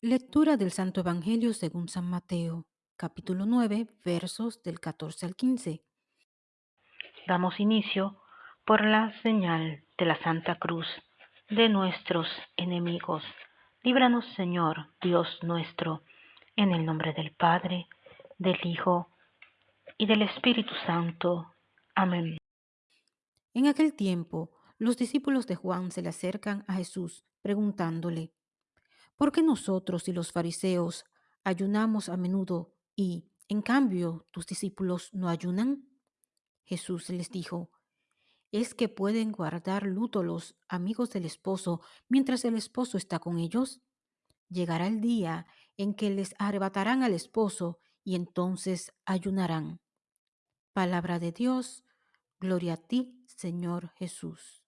Lectura del Santo Evangelio según San Mateo, capítulo 9, versos del 14 al 15. Damos inicio por la señal de la Santa Cruz de nuestros enemigos. Líbranos, Señor, Dios nuestro, en el nombre del Padre, del Hijo y del Espíritu Santo. Amén. En aquel tiempo, los discípulos de Juan se le acercan a Jesús preguntándole, ¿por qué nosotros y los fariseos ayunamos a menudo y, en cambio, tus discípulos no ayunan? Jesús les dijo, ¿es que pueden guardar luto los amigos del esposo mientras el esposo está con ellos? Llegará el día en que les arrebatarán al esposo y entonces ayunarán. Palabra de Dios, gloria a ti, Señor Jesús.